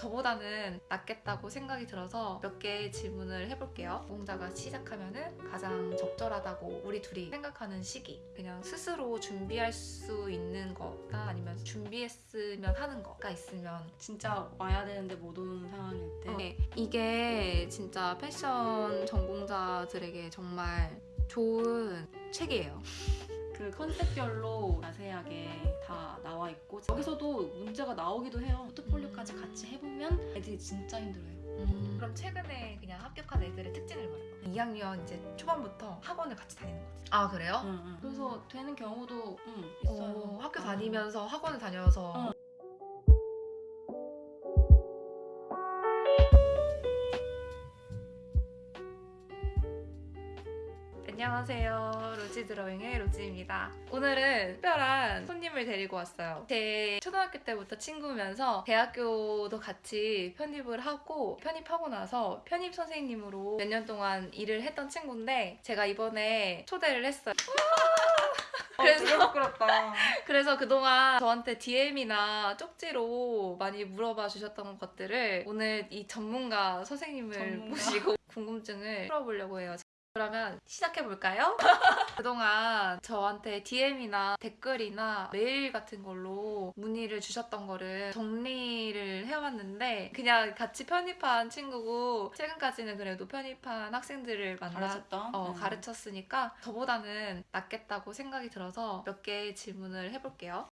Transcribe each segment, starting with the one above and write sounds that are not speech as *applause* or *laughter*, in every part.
저보다는 낫겠다고 생각이 들어서 몇 개 질문을 해볼게요. 공자가 시작하면 은 가장 적절하다고 우리 둘이 생각하는 시기. 그냥 스스로 준비할 수 있는 거나 아니면 준비했으면 하는 거가 있으면 진짜 와야 되는데 못 오는 상황일 때 네, 이게 진짜 패션 전공자들에게 정말 좋은 책이에요. 그 컨셉별로 자세하게 다 나와 있고 여기서도 문제가 나오기도 해요. 포트폴리오까지 같이 해보면 애들이 진짜 힘들어요. 그럼 최근에 그냥 합격한 애들의 특징을 말해봐. 2학년 이제 초반부터 학원을 같이 다니는 거지. 아 그래요? 응, 응. 그래서 되는 경우도 응, 있어요. 어, 학교 어. 다니면서 학원을 다녀서 안녕하세요. 로지 드로잉의 로지입니다. 오늘은 특별한 손님을 데리고 왔어요. 제 초등학교 때부터 친구면서 대학교도 같이 편입을 하고 편입하고 나서 편입 선생님으로 몇 년 동안 일을 했던 친구인데 제가 이번에 초대를 했어요. 그래서- 되게 부끄럽다. *laughs* 그래서 그동안 저한테 DM이나 쪽지로 많이 물어봐 주셨던 것들을 오늘 이 전문가 선생님을 전문가? 모시고 궁금증을 풀어보려고 해요. 그러면 시작해볼까요? *laughs* 그동안 저한테 DM이나 댓글이나 메일 같은 걸로 문의를 주셨던 거를 정리를 해왔는데 그냥 같이 편입한 친구고 최근까지는 그래도 편입한 학생들을 만나 가르쳤던 어, 응. 가르쳤으니까 저보다는 낫겠다고 생각이 들어서 몇 개 질문을 해볼게요.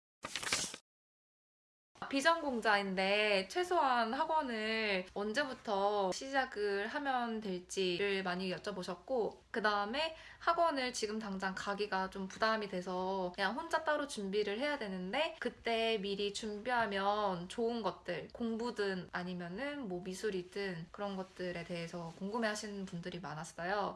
비전공자인데 최소한 학원을 언제부터 시작을 하면 될지를 많이 여쭤보셨고 그 다음에 학원을 지금 당장 가기가 좀 부담이 돼서 그냥 혼자 따로 준비를 해야 되는데 그때 미리 준비하면 좋은 것들 공부든 아니면은 뭐 미술이든 그런 것들에 대해서 궁금해 하시는 분들이 많았어요.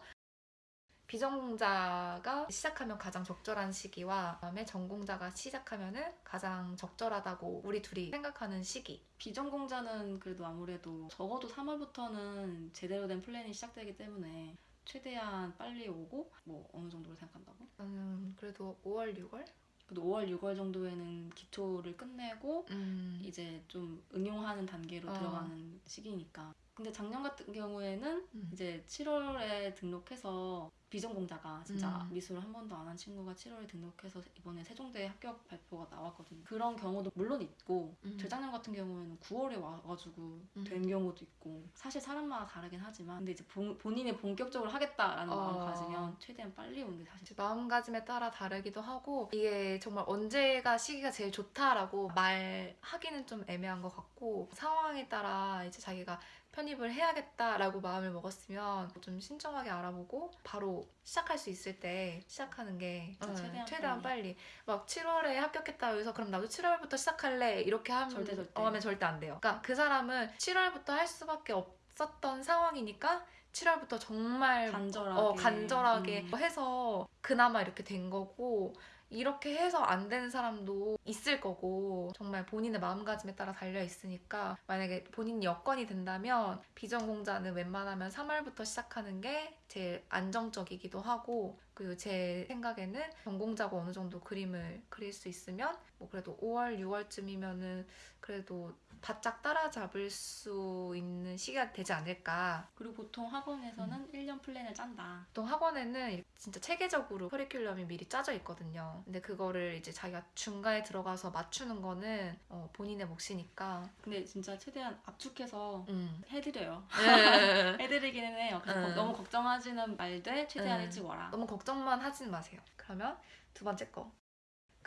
비전공자가 시작하면 가장 적절한 시기와 그다음에 전공자가 시작하면 은 가장 적절하다고 우리 둘이 생각하는 시기. 비전공자는 그래도 아무래도 적어도 3월부터는 제대로 된 플랜이 시작되기 때문에 최대한 빨리 오고 뭐 어느 정도로 생각한다고? 저는 그래도 5월, 6월? 그래도 5월, 6월 정도에는 기초를 끝내고 음, 이제 좀 응용하는 단계로 어. 들어가는 시기니까. 근데 작년 같은 경우에는 음. 이제 7월에 등록해서 비전공자가 진짜 음. 미술을 한 번도 안 한 친구가 7월에 등록해서 이번에 세종대 합격 발표가 나왔거든요. 그런 경우도 물론 있고 음. 재작년 같은 경우에는 9월에 와가지고 음. 된 경우도 있고 사실 사람마다 다르긴 하지만 근데 이제 본, 본인이 본격적으로 하겠다라는 어. 마음 가지면 최대한 빨리 오는 게 사실 마음가짐에 따라 다르기도 하고 이게 정말 언제가 시기가 제일 좋다라고 말하기는 좀 애매한 것 같고 상황에 따라 이제 자기가 편입을 해야겠다라고 마음을 먹었으면 좀 신중하게 알아보고 바로 시작할 수 있을 때 시작하는 게 어, 최대한 최대한 빨리 막 7월에 합격했다 해서 그럼 나도 7월부터 시작할래 이렇게 하면 절대, 절대. 어, 하면 절대 안 돼요. 그러니까 그 사람은 7월부터 할 수밖에 없었던 상황이니까 7월부터 정말 간절하게 어, 간절하게 음. 해서 그나마 이렇게 된 거고 이렇게 해서 안 되는 사람도 있을 거고 정말 본인의 마음가짐에 따라 달려 있으니까 만약에 본인 여건이 된다면 비전공자는 웬만하면 3월부터 시작하는 게 제일 안정적이기도 하고 그리고 제 생각에는 전공자가 어느 정도 그림을 그릴 수 있으면 뭐 그래도 5월 6월쯤이면은 그래도 바짝 따라잡을 수 있는 시기가 되지 않을까 그리고 보통 학원에서는 음. 1년 플랜을 짠다. 보통 학원에는 진짜 체계적으로 커리큘럼이 미리 짜져 있거든요. 근데 그거를 이제 자기가 중간에 들어가서 맞추는 거는 어, 본인의 몫이니까. 근데 진짜 최대한 압축해서 음. 해드려요. 네. *laughs* 해드리기는 해요. 그래서 음. 너무 걱정하지는 말되 최대한 음. 일찍 와라. 너무 걱정만 하진 마세요. 그러면 두 번째 거.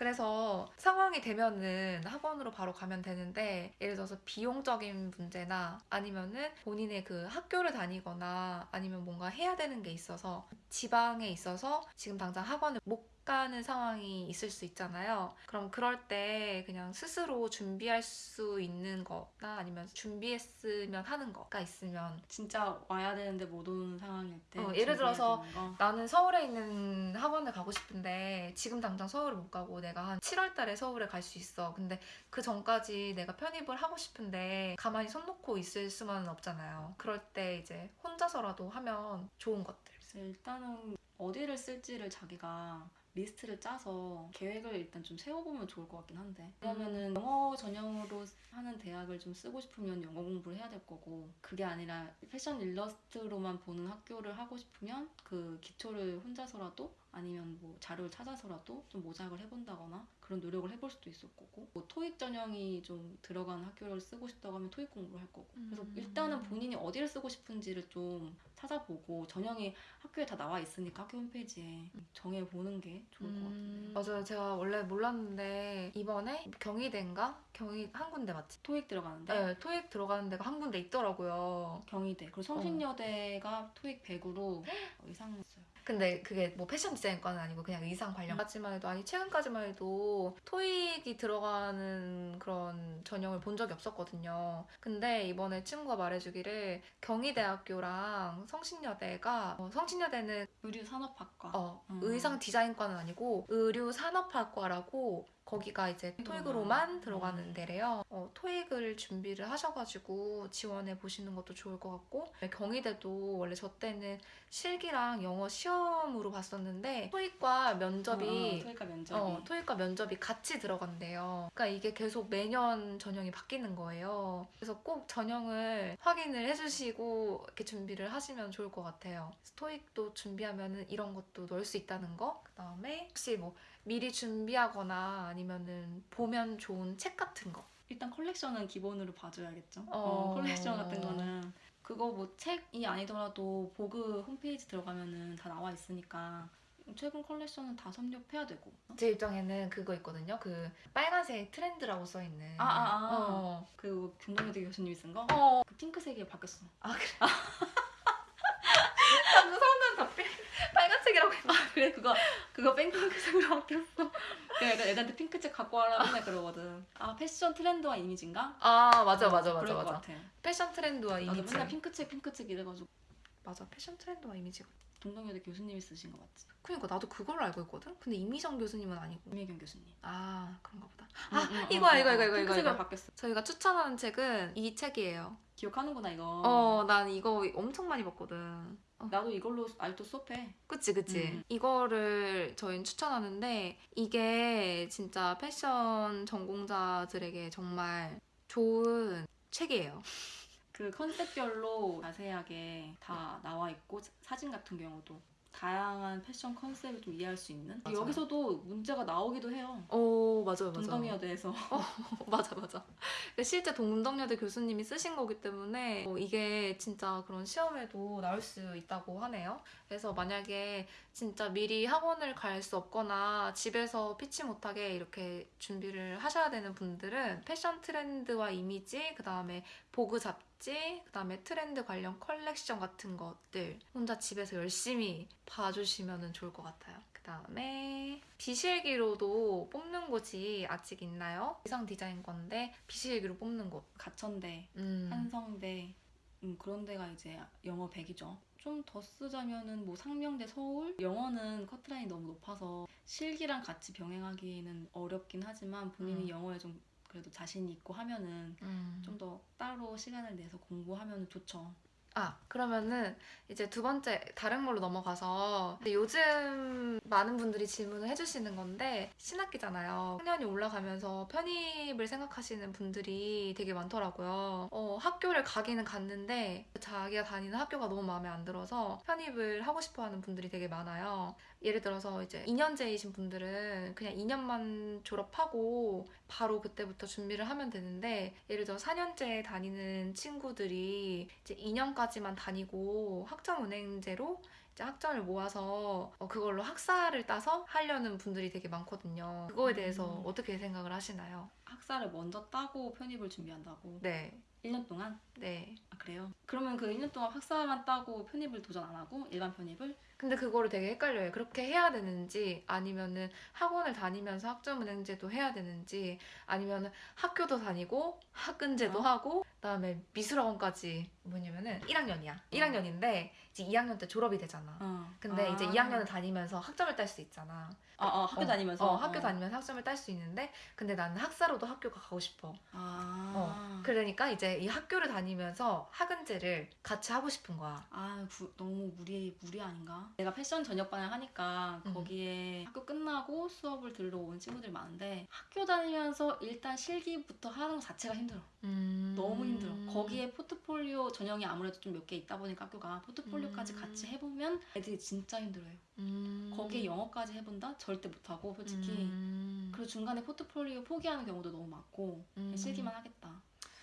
그래서 상황이 되면은 학원으로 바로 가면 되는데 예를 들어서 비용적인 문제나 아니면은 본인의 그 학교를 다니거나 아니면 뭔가 해야 되는 게 있어서 지방에 있어서 지금 당장 학원을 못 가는 상황이 있을 수 있잖아요. 그럼 그럴 때 그냥 스스로 준비할 수 있는 거나 아니면 준비했으면 하는 거가 있으면 진짜 와야 되는데 못 오는 상황일 때. 어, 예를 들어서. 나는 서울에 있는 학원을 가고 싶은데 지금 당장 서울을 못 가고 내가 한 7월 달에 서울에 갈 수 있어. 근데 그 전까지 내가 편입을 하고 싶은데 가만히 손 놓고 있을 수만은 없잖아요. 그럴 때 이제 혼자서라도 하면 좋은 것들. 일단은 어디를 쓸지를 자기가 리스트를 짜서 계획을 일단 좀 세워보면 좋을 것 같긴 한데 음. 왜냐면은 영어 전형으로 하는 대학을 좀 쓰고 싶으면 영어 공부를 해야 될 거고 그게 아니라 패션 일러스트로만 보는 학교를 하고 싶으면 그 기초를 혼자서라도 아니면 뭐 자료를 찾아서라도 좀 모작을 해본다거나 그런 노력을 해볼 수도 있을 거고 뭐 토익 전형이 좀 들어간 학교를 쓰고 싶다고 하면 토익 공부를 할 거고 그래서 음. 일단은 본인이 어디를 쓰고 싶은지를 좀 찾아보고 전형이 학교에 다 나와 있으니까 학교 홈페이지에 정해보는 게 좋을 것 같은데 음, 맞아요. 제가 원래 몰랐는데 이번에 경희대인가? 경희 한 군데 맞지? 토익 들어가는데 네, 토익 들어가는 데가 한 군데 있더라고요. 경희대 그리고 성신여대가 토익 100으로 의상했어요 근데 그게 뭐 패션 디자인과는 아니고 그냥 의상 관련까지만 해도 아니 최근까지만 해도 토익이 들어가는 그런 전형을 본 적이 없었거든요. 근데 이번에 친구가 말해주기를 경희대학교랑 성신여대가 어, 성신여대는 의류산업학과 어, 음. 의상 디자인과는 아니고 의류 산업학과라고 거기가 이제 토익으로만 음. 들어가는 데래요. 어, 토익을 준비를 하셔가지고 지원해 보시는 것도 좋을 것 같고 경희대도 원래 저 때는 실기랑 영어 시험으로 봤었는데 토익과 면접이 어, 토익과 면접이 어, 토익과 면접이 같이 들어간대요. 그러니까 이게 계속 매년 전형이 바뀌는 거예요. 그래서 꼭 전형을 확인을 해주시고 이렇게 준비를 하시면 좋을 것 같아요. 토익도 준비하면은 이런 것도 넣을 수 있다는 거. 그 다음에 혹시 뭐 미리 준비하거나 아니면은 보면 좋은 책 같은 거. 일단 컬렉션은 기본으로 봐줘야겠죠. 어. 어, 컬렉션 같은 거는 그거 뭐 책이 아니더라도 보그 홈페이지 들어가면은 다 나와 있으니까 최근 컬렉션은 다 섭렵해야 되고. 제 입장에는 그거 있거든요. 그 빨간색 트렌드라고 써 있는. 아, 아, 아. 어. 그 김동엽 교수님이 쓴 거? 어. 그 핑크색이 바뀌었어. 아 그래. *laughs* 자꾸 사람들은 다 빨- 빨간색이라고 했 그래 그거 핑크색으로 *laughs* 바뀌었어. 그래 애들- 애들한테 핑크색 갖고 와라 맨날 그러거든. 아 패션 트렌드와 이미지인가? 아 맞아 맞아 어, 맞아 맞아. 같아. 패션 트렌드와 이미지. 맨날 핑크색 핑크색 이래가지고 맞아 패션 트렌드와 이미지가. 동동여대 교수님이 쓰신 거 맞지? 그러니까 나도 그걸로 알고 있거든. 근데 이미정 교수님은 아니고. 김혜경 교수님. 아 그런가 보다. 응, 아, 응, 이거야, 응, 이거, 응. 이거, 이거, 핑크색으로 이거. 바뀌었어. 저희가 추천하는 책은 이 책이에요. 기억하는구나 이거. 어, 난 이거 엄청 많이 봤거든. 어, 나도 이걸로 알도 수업해. 그치 그치. 음. 이거를 저희는 추천하는데 이게 진짜 패션 전공자들에게 정말 좋은 책이에요. 그 컨셉별로 자세하게 다 나와 있고 사진 같은 경우도 다양한 패션 컨셉을 좀 이해할 수 있는 맞아요. 여기서도 문제가 나오기도 해요. 오 맞아요 맞아요. 동덕여대에서 *laughs* 맞아 맞아. 근데 실제 동덕여대 교수님이 쓰신 거기 때문에 어, 이게 진짜 그런 시험에도 나올 수 있다고 하네요. 그래서 만약에 진짜 미리 학원을 갈 수 없거나 집에서 피치 못하게 이렇게 준비를 하셔야 되는 분들은 패션 트렌드와 이미지, 그 다음에 보그 잡지, 그 다음에 트렌드 관련 컬렉션 같은 것들 혼자 집에서 열심히 봐주시면 좋을 것 같아요. 그 다음에 비실기로도 뽑는 곳이 아직 있나요? 의상 디자인과인데 비실기로 뽑는 곳. 가천대, 음. 한성대 음, 그런 데가 이제 영어 100이죠. 좀 더 쓰자면은 뭐 상명대 서울 영어는 커트라인이 너무 높아서 실기랑 같이 병행하기는 어렵긴 하지만 본인이 음. 영어에 좀 그래도 자신이 있고 하면은 음. 좀더 따로 시간을 내서 공부하면 좋죠. 아 그러면은 이제 두 번째 다른 걸로 넘어가서 요즘 많은 분들이 질문을 해주시는 건데 신학기잖아요. 학년이 올라가면서 편입을 생각하시는 분들이 되게 많더라고요. 어, 학교를 가기는 갔는데 자기가 다니는 학교가 너무 마음에 안 들어서 편입을 하고 싶어 하는 분들이 되게 많아요. 예를 들어서 이제 2년제이신 분들은 그냥 2년만 졸업하고 바로 그때부터 준비를 하면 되는데 예를 들어 4년제 다니는 친구들이 이제 2년까지 만 다니고 학점은행제로 이제 학점을 모아서 어, 그걸로 학사를 따서 하려는 분들이 되게 많거든요. 그거에 대해서 음. 어떻게 생각을 하시나요? 학사를 먼저 따고 편입을 준비한다고. 네, 1년 동안? 네. 아 그래요? 그러면 그 1년 동안 학사만 따고 편입을 도전 안 하고 일반 편입을? 근데 그거를 되게 헷갈려요. 그렇게 해야 되는지 아니면은 학원을 다니면서 학점은행제도 해야 되는지 아니면은 학교도 다니고 학근제도 어? 하고 그다음에 미술학원까지 뭐냐면은 1학년이야. 1학년인데 이제 2학년 때 졸업이 되잖아. 어. 근데 아. 이제 2학년을 다니면서 학점을 딸 수 있잖아. 아, 아 학교 어, 다니면서 어, 학교 다니면서 학점을 딸 수 있는데 근데 나는 학사로도 학교가 가고 싶어. 아. 어, 그러니까 이제 이 학교를 다니면서 학은제를 같이 하고 싶은 거야. 아, 구- 너무 무리 무리 아닌가? 내가 패션 전역반을 하니까 음. 거기에 학교 끝나고 수업을 들으러 온 친구들이 많은데 학교 다니면서 일단 실기부터 하는 것 자체가 힘들어. 음. 너무 힘들어. 거기에 포트폴리오 전형이 아무래도 좀 몇 개 있다 보니까 학교가 포트폴리오까지 음. 같이 해보면 애들이 진짜 힘들어요. 음. 거기에 영어까지 해본다? 절대 못하고 솔직히. 음. 그리고 중간에 포트폴리오 포기하는 경우도 너무 많고 음. 실기만 하겠다.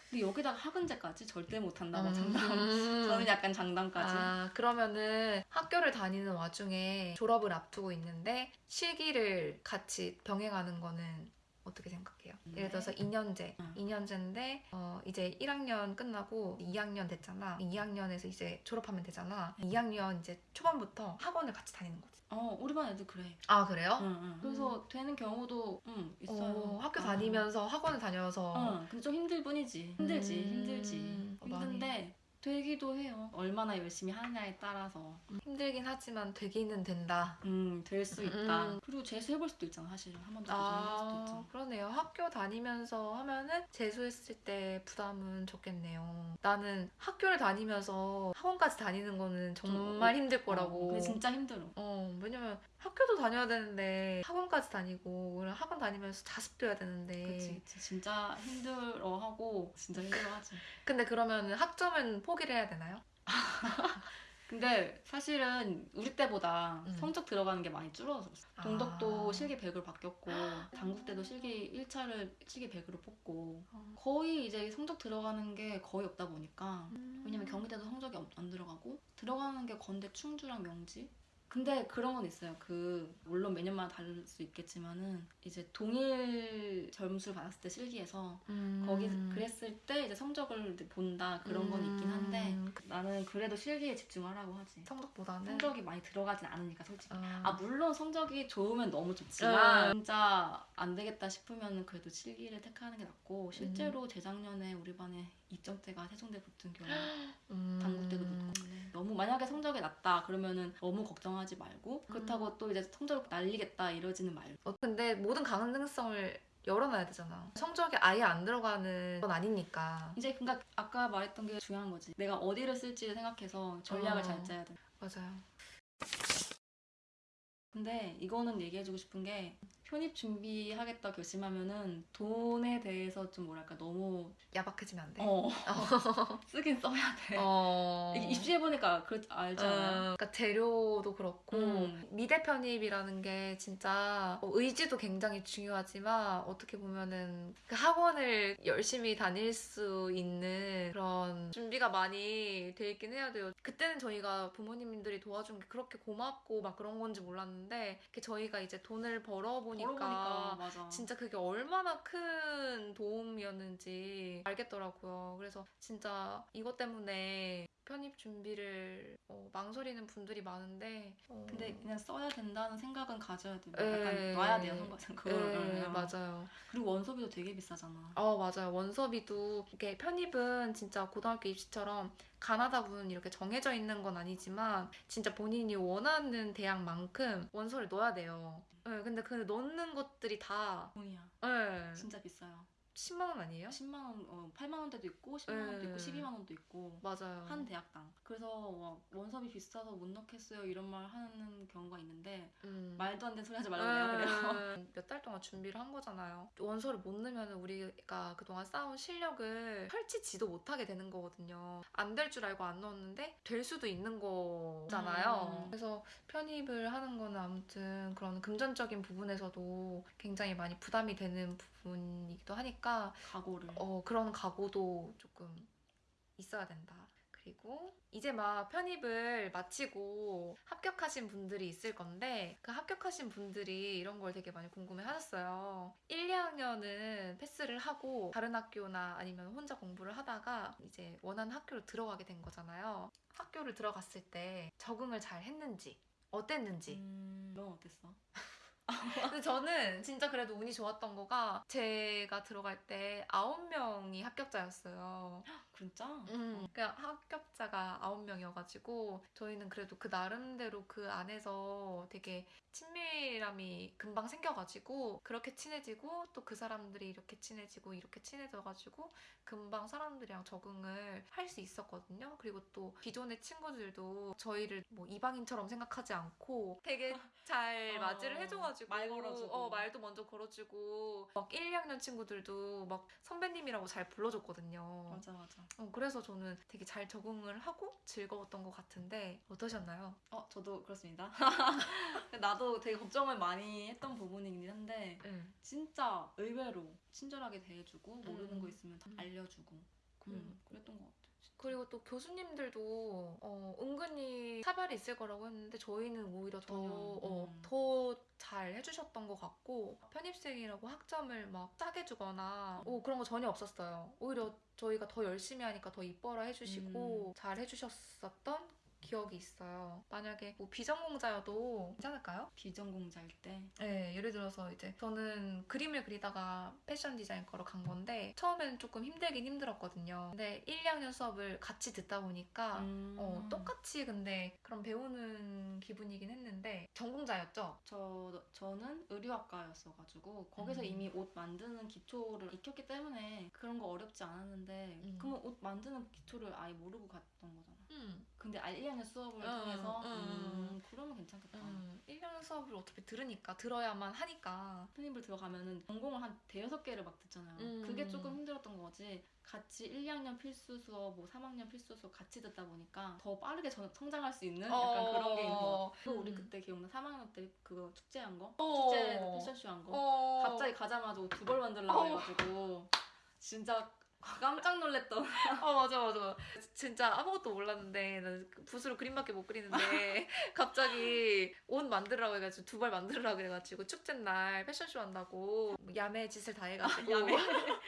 근데 여기다가 학은제까지 절대 못한다고 음. 장담. *laughs* 저는 약간 장담까지. 아, 그러면은 학교를 다니는 와중에 졸업을 앞두고 있는데 실기를 같이 병행하는 거는 어떻게 생각해요? 예를 들어서 2년제, 음. 2년제인데 어, 이제 1학년 끝나고 2학년 됐잖아. 2학년에서 이제 졸업하면 되잖아. 2학년 이제 초반부터 학원을 같이 다니는 거지. 어, 우리 반 애들 그래. 아 그래요? 응, 응. 그래서 되는 경우도 응, 있어요. 어, 학교 어. 다니면서 학원을 다녀서 어, 근데 좀 힘들 뿐이지. 힘들지, 음, 힘들지. 어, 많이. 힘든데 되기도 해요. 얼마나 열심히 하느냐에 따라서. 힘들긴 하지만 되기는 된다. 음, 될 수 있다. 음. 그리고 재수해볼 수도 있잖아, 사실은. 한번 더 도전해볼 수도 아 있잖아. 그러네요. 학교 다니면서 하면은 재수했을 때 부담은 적겠네요. 나는 학교를 다니면서 학원까지 다니는 거는 정말 힘들 어, 거라고. 근데 진짜 힘들어. 어 왜냐면 학교도 다녀야 되는데 학원까지 다니고 학원 다니면서 자습도 해야 되는데. 그치, 그치. 진짜 힘들어하고 진짜 힘들어하지. 근데 그러면은 학점은 포기를 해야 되나요? *laughs* 근데 사실은 우리 때보다 음. 성적 들어가는 게 많이 줄어들었어. 아. 동덕도 실기 100으로 바뀌었고 당국 때도 실기 1차를 실기 100으로 뽑고 어. 거의 이제 성적 들어가는 게 거의 없다 보니까 음. 왜냐면 경희대도 성적이 안- 안 들어가고 들어가는 게 건대 충주랑 명지 근데 그런 건 있어요 그 물론 매년마다 다를 수 있겠지만은 이제 동일 점수를 받았을 때 실기에서 음. 거기 그랬을 때 이제 성적을 본다 그런 건 있긴 한데 음. 나는 그래도 실기에 집중하라고 하지 성적보다는 성적이 많이 들어가진 않으니까 솔직히 아, 아 물론 성적이 좋으면 너무 좋지만 음. 진짜 안 되겠다 싶으면 그래도 실기를 택하는 게 낫고 실제로 재작년에 우리 반에 2점대가 세종대 붙은 경우 *gasps* 음. 당국대도 붙고 너무 만약에 성적이 낮다 그러면은 너무 걱정하지 말고 그렇다고 또 이제 성적을 날리겠다 이러지는 말고 어, 근데 모든 가능성을 열어놔야 되잖아. 성적이 아예 안 들어가는 건 아니니까. 이제 그러니까 아까 말했던 게 중요한 거지 내가 어디를 쓸지를 생각해서 전략을 어. 잘 짜야 돼 맞아요. 근데 이거는 얘기해주고 싶은 게 편입 준비하겠다 결심하면은 돈에 대해서 좀 뭐랄까 너무 야박해지면 안 돼. 어 *laughs* 쓰긴 써야 돼. 어. 입시해 보니까 그 알잖아요. 어, 그러니까 재료도 그렇고 음. 미대 편입이라는 게 진짜 뭐 의지도 굉장히 중요하지만 어떻게 보면은 그 학원을 열심히 다닐 수 있는 그런 준비가 많이 돼 있긴 해야 돼요. 그때는 저희가 부모님들이 도와준 게 그렇게 고맙고 막 그런 건지 몰랐는데 저희가 이제 돈을 벌어보니 까 걸어보니까 맞아. 진짜 그게 얼마나 큰 도움이었는지 알겠더라고요. 그래서 진짜 이것 때문에 편입 준비를 어, 망설이는 분들이 많은데 어, 근데 그냥 써야 된다는 생각은 가져야 돼. 에. 약간 놔야 돼요 선거생. 예, 어. 맞아요. 그리고 원서비도 되게 비싸잖아. 어 맞아요. 원서비도 이게 편입은 진짜 고등학교 입시처럼 가나다분 이렇게 정해져 있는 건 아니지만 진짜 본인이 원하는 대학만큼 원서를 넣어야 돼요. 예, 근데 그 넣는 것들이 다 돈이야. 예, 진짜 비싸요. 10만 원 아니에요? 10만 원, 어, 8만 원대도 있고 10만 원도 있고 에. 12만 원도 있고 맞아요. 한 대학당. 그래서 막 원서비 비싸서 못 넣겠어요 이런 말 하는 경우가 있는데 음. 말도 안 되는 소리 하지 말라고 해요. 그래요. *laughs* 몇 달 동안 준비를 한 거잖아요. 원서를 못 넣으면 우리가 그동안 쌓은 실력을 펼치지도 못하게 되는 거거든요. 안 될 줄 알고 안 넣었는데 될 수도 있는 거잖아요. 음. 그래서 편입을 하는 거는 아무튼 그런 금전적인 부분에서도 굉장히 많이 부담이 되는 부분이기도 하니까 각오를. 어, 그런 각오도 조금 있어야 된다. 그리고 이제 막 편입을 마치고 합격하신 분들이 있을 건데 그 합격하신 분들이 이런 걸 되게 많이 궁금해 하셨어요. 1, 2학년은 패스를 하고 다른 학교나 아니면 혼자 공부를 하다가 이제 원하는 학교로 들어가게 된 거잖아요. 학교를 들어갔을 때 적응을 잘 했는지 어땠는지 음, 넌 어땠어? *laughs* 근데 저는 진짜 그래도 운이 좋았던 거가 제가 들어갈 때 아홉 명이 합격자였어요. *gasps* 진짜? 음, 그냥 합격자가 9명이어가지고 저희는 그래도 그 나름대로 그 안에서 되게 친밀 함이 금방 생겨가지고 그렇게 친해지고 또 그 사람들이 이렇게 친해지고 이렇게 친해져가지고 금방 사람들이랑 적응을 할 수 있었거든요. 그리고 또 기존의 친구들도 저희를 뭐 이방인처럼 생각하지 않고 되게 *laughs* 잘 어, 맞이를 해줘가지고 말 걸어주고. 어, 말도 먼저 걸어주고 막 1, 2학년 친구들도 막 선배님이라고 잘 불러줬거든요. 맞아 맞아. 어, 그래서 저는 되게 잘 적응을 하고 즐거웠던 것 같은데 어떠셨나요? 어 저도 그렇습니다. *laughs* 나도 되게 걱정을 많이 했던 부분이긴 한데 네. 진짜 의외로 친절하게 대해주고 모르는 음. 거 있으면 다 음. 알려주고 음, 그랬던 것 같아. 진짜. 그리고 또 교수님들도 어, 은근히 차별이 있을 거라고 했는데 저희는 오히려 전혀, 더 음. 더잘 해주셨던 것 같고 편입생이라고 학점을 막 싸게 주거나 오, 그런 거 전혀 없었어요. 오히려 저희가 더 열심히 하니까 더 이뻐라 해주시고 잘 해주셨었던 기억이 있어요. 만약에 뭐 비전공자여도 괜찮을까요? 비전공자일 때 네, 예를 들어서 이제 저는 그림을 그리다가 패션 디자인 거로 간 건데 처음에는 조금 힘들긴 힘들었거든요. 근데 1, 2학년 수업을 같이 듣다 보니까 음. 어, 똑같이 근데 그런 배우는 기분이긴 했는데 전공자였죠? 저 저는 의류학과였어가지고 거기서 음. 이미 옷 만드는 기초를 익혔기 때문에 그런 거 어렵지 않았는데 음. 그러면 옷 만드는 기초를 아예 모르고 갔던 거잖아. 음. 근데 1, 2학년 수업을 음, 통해서 음. 음, 그러면 괜찮겠다. 음, 1학년 수업을 어차피 들으니까 들어야만 하니까 편입을 들어가면은 전공을 한 대여섯 개를 막 듣잖아요. 음. 그게 조금 힘들었던 거지. 같이 1, 2학년 필수 수업, 뭐 3학년 필수 수업 같이 듣다 보니까 더 빠르게 전- 성장할 수 있는 약간 어. 그런 게 있는 거. 그 우리 음. 그때 기억나? 3학년 때 그거 축제한 거? 어. 축제 패션쇼 한 거? 어. 갑자기 가자마자 옷두벌 만들라고 어. 해가지고 진짜 깜짝 놀랐던 *laughs* 어 맞아 맞아 진짜 아무것도 몰랐는데 나는 그 붓으로 그림밖에 못 그리는데 *laughs* 갑자기 옷 만들으라고 해가지고 두 벌 만들으라고 해가지고 축제 날 패션쇼 한다고 뭐 야매 짓을 다 해가지고 야매. *laughs*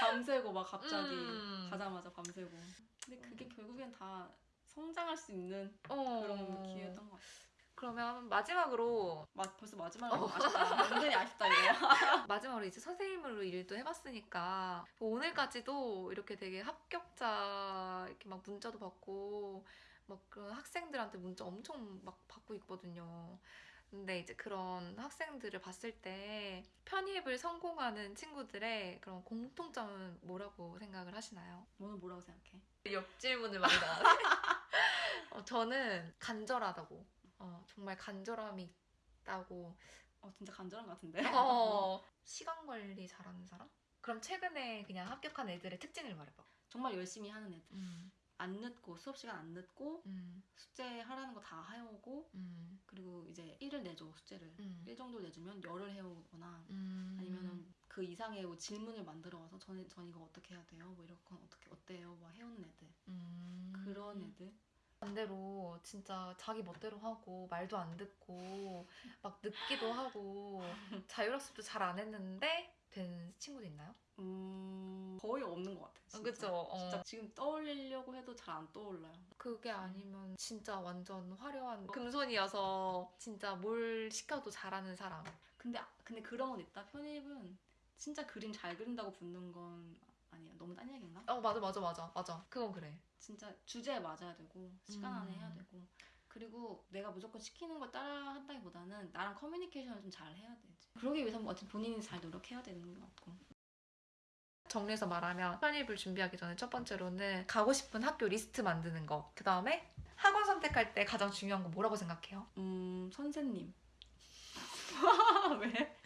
밤새고 막 갑자기 음. 가자마자 밤새고 근데 그게 결국엔 다 성장할 수 있는 어. 그런 그러면 마지막으로 마, 벌써 마지막으로 아쉽다 *laughs* 은근히 아쉽다 이거 *laughs* 마지막으로 이제 선생님으로 일도 해봤으니까 오늘까지도 이렇게 되게 합격자 이렇게 막 문자도 받고 막 그런 학생들한테 문자 엄청 막 받고 있거든요. 근데 이제 그런 학생들을 봤을 때 편입을 성공하는 친구들의 그런 공통점은 뭐라고 생각을 하시나요? 너는 뭐라고 생각해? 역질문을 많이 나왔네. *laughs* 어, 저는 간절하다고. 어, 정말 간절함이 있다고 어 진짜 간절한 것 같은데 어, 시간 관리 잘하는 사람? 그럼 최근에 그냥 합격한 애들의 특징을 말해봐. 정말 열심히 하는 애들 음, 안 늦고 수업 시간 안 늦고 음, 숙제 하라는 거 다 해오고 음, 그리고 이제 1을 내줘 숙제를 음. 1 정도 내주면 열을 해오거나 음. 아니면은 그 이상의 뭐 질문을 만들어 와서 전, 전 이거 어떻게 해야 돼요? 뭐 이런 건 어떻게 어때요? 막 해오는 애들 음. 그런 애들 반대로 진짜 자기 멋대로 하고 말도 안 듣고 막 늦기도 하고 자율학습도 잘 안 했는데 된 친구도 있나요? 음 거의 없는 것 같아. 진짜. 그쵸? 어. 진짜 지금 떠올리려고 해도 잘 안 떠올라요. 그게 아니면 진짜 완전 화려한 금손이어서 진짜 뭘 시켜도 잘하는 사람. 근데 아- 근데 그런 건 있다. 편입은 진짜 그림 잘 그린다고 붙는 건 아니야. 너무 딴 얘기인가? 어 맞아 맞아 맞아 맞아. 그건 그래. 진짜 주제에 맞아야 되고 시간 안에 음. 해야 되고 그리고 내가 무조건 시키는 걸 따라 한다기보다는 나랑 커뮤니케이션을 좀 잘 해야 되지. 그러기 위해서 어쨌든 본인이 잘 노력해야 되는 것 같고. 정리해서 말하면 편입을 준비하기 전에 첫 번째로는 가고 싶은 학교 리스트 만드는 거. 그 다음에 학원 선택할 때 가장 중요한 거 뭐라고 생각해요? 음 선생님. *laughs* 왜?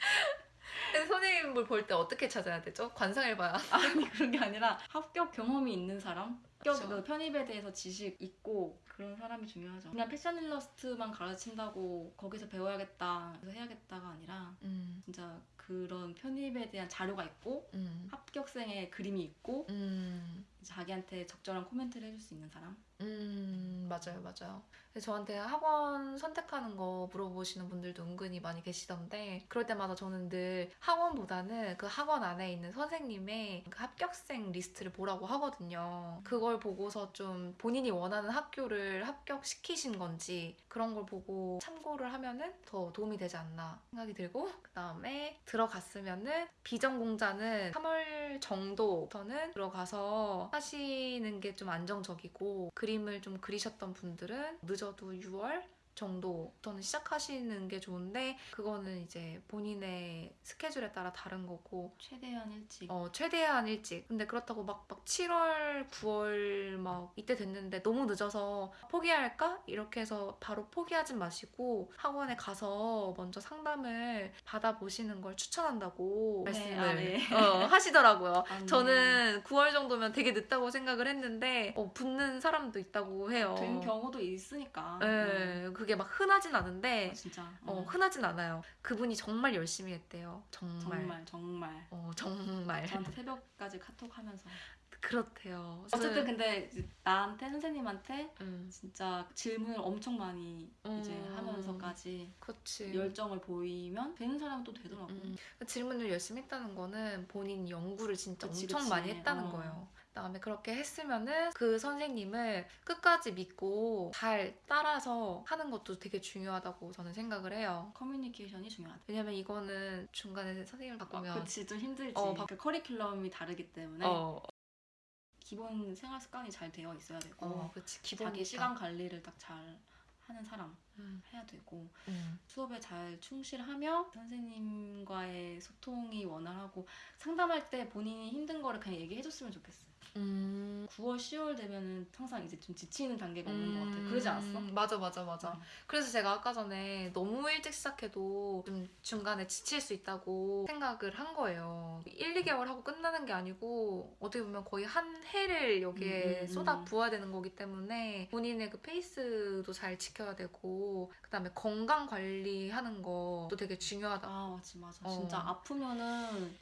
선생님을 볼 때 어떻게 찾아야 되죠? 관상을 봐야. *laughs* 아니 그런 게 아니라 합격 경험이 있는 사람 합격. 그 편입에 대해서 지식 있고 그런 사람이 중요하죠 그냥 패션 일러스트만 가르친다고 거기서 배워야겠다 그래서 해야겠다가 아니라 음, 진짜 그런 편입에 대한 자료가 있고 음, 합격생의 그림이 있고 음, 자기한테 적절한 코멘트를 해줄 수 있는 사람 음, 맞아요, 맞아요. 저한테 학원 선택하는 거 물어보시는 분들도 은근히 많이 계시던데, 그럴 때마다 저는 늘 학원보다는 그 학원 안에 있는 선생님의 그 합격생 리스트를 보라고 하거든요. 그걸 보고서 좀 본인이 원하는 학교를 합격시키신 건지 그런 걸 보고 참고를 하면은 더 도움이 되지 않나 생각이 들고, 그 다음에 들어갔으면은 비전공자는 3월 정도부터는 들어가서 하시는 게 좀 안정적이고 그림을 좀 그리셨던 분들은 늦어도 6월 정도부터는 시작하시는 게 좋은데 그거는 이제 본인의 스케줄에 따라 다른 거고 최대한 일찍. 어, 최대한 일찍. 근데 그렇다고 막, 막 7월, 9월 막 이때 됐는데 너무 늦어서 포기할까? 이렇게 해서 바로 포기하진 마시고 학원에 가서 먼저 상담을 받아보시는 걸 추천한다고 네, 말씀을 아, 네. 어, 하시더라고요. 아, 네. 저는 9월 정도면 되게 늦다고 생각을 했는데 어, 붙는 사람도 있다고 해요. 된 경우도 있으니까. 네, 그게 막 흔하진 않은데 어, 진짜. 어, 어, 흔하진 않아요. 그분이 정말 열심히 했대요. 정말. 정말 정말. 어, 정말. 저한테 새벽까지 카톡하면서. 그렇대요. 어쨌든 근데 이제 나한테 선생님한테 음, 진짜 질문을 엄청 많이 이제 음. 하면서까지 그치. 열정을 보이면 되는 사람은 또 되더라고. 음, 그 질문을 열심히 했다는 거는 본인 연구를 진짜 그치, 엄청 그치. 많이 했다는 어. 거예요. 그다음에 그렇게 했으면은 그 선생님을 끝까지 믿고 잘 따라서 하는 것도 되게 중요하다고 저는 생각을 해요. 커뮤니케이션이 중요하다. 왜냐면 이거는 중간에 선생님을 바꾸면 그치 좀 힘들지. 어, 바- 그 커리큘럼이 다르기 때문에 어, 기본 생활 습관이 잘 되어 있어야 되고 어, 그치 자기 시간 관리를 딱 잘 하는 사람 음, 해야 되고 음. 수업에 잘 충실하며 선생님과의 소통이 원활하고 상담할 때 본인이 힘든 거를 그냥 얘기해줬으면 좋겠어. 음. 9월, 10월 되면은 항상 이제 좀 지치는 단계가 오는 것 같아. 그러지 않았어? 음, 맞아, 맞아, 맞아. 음. 그래서 제가 아까 전에 너무 일찍 시작해도 좀 중간에 지칠 수 있다고 생각을 한 거예요. 1, 2개월 하고 끝나는 게 아니고 어떻게 보면 거의 한 해를 여기에 음, 음, 음. 쏟아 부어야 되는 거기 때문에 본인의 그 페이스도 잘 지켜야 되고 그 다음에 건강 관리하는 것도 되게 중요하다. 아, 맞지, 맞아. 어. 진짜 아프면은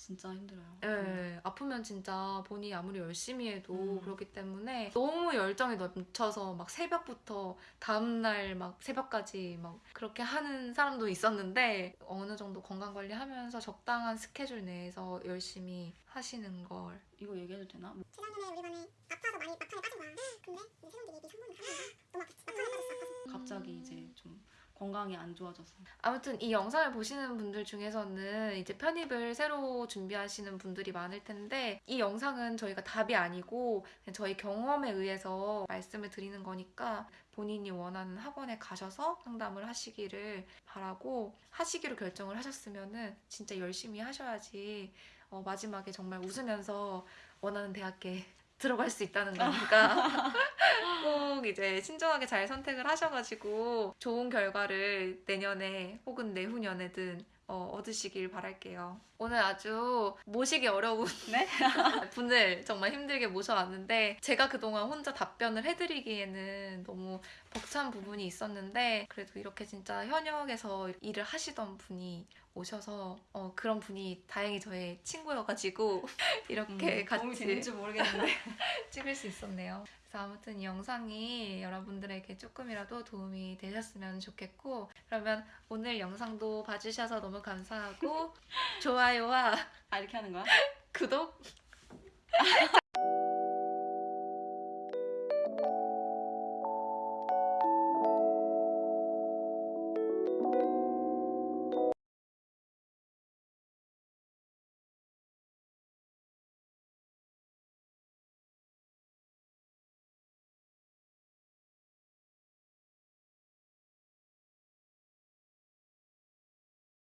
진짜 힘들어요. 예, 아프면 진짜 본인이 아무리 열심히 해도 음. 그렇기 때문에 너무 열정이 넘쳐서 막 새벽부터 다음날 막 새벽까지 막 그렇게 하는 사람도 있었는데 어느 정도 건강 관리 하면서 적당한 스케줄 내에서 열심히 하시는 걸. 이거 얘기해도 되나? 뭐 재작년에 우리 반에 아파서 많이 막판에 빠진 거야. 근데 이제 새로운 게 선물을 하는 거야. 너무 아팠지. 막판에 빠졌어. 갑자기 이제 좀 건강이 안 좋아져서. 아무튼 이 영상을 보시는 분들 중에서는 이제 편입을 새로 준비하시는 분들이 많을 텐데 이 영상은 저희가 답이 아니고 저희 경험에 의해서 말씀을 드리는 거니까 본인이 원하는 학원에 가셔서 상담을 하시기를 바라고 하시기로 결정을 하셨으면은 진짜 열심히 하셔야지 어, 마지막에 정말 웃으면서 원하는 대학에 들어갈 수 있다는 거니까 *laughs* 꼭 이제 신중하게 잘 선택을 하셔가지고 좋은 결과를 내년에 혹은 내후년에든 어, 얻으시길 바랄게요. 오늘 아주 모시기 어려운 네? *laughs* 분을 정말 힘들게 모셔왔는데 제가 그동안 혼자 답변을 해드리기에는 너무 벅찬 부분이 있었는데 그래도 이렇게 진짜 현역에서 일을 하시던 분이 오셔서 어, 그런 분이 다행히 저의 친구여가지고 *laughs* 이렇게 음, 같이 되는지 모르겠는데. *laughs* 찍을 수 있었네요. 그래서 아무튼 이 영상이 여러분들에게 조금이라도 도움이 되셨으면 좋겠고 그러면 오늘 영상도 봐주셔서 너무 감사하고 *laughs* 좋아요와 아, 이렇게 하는 거야? 구독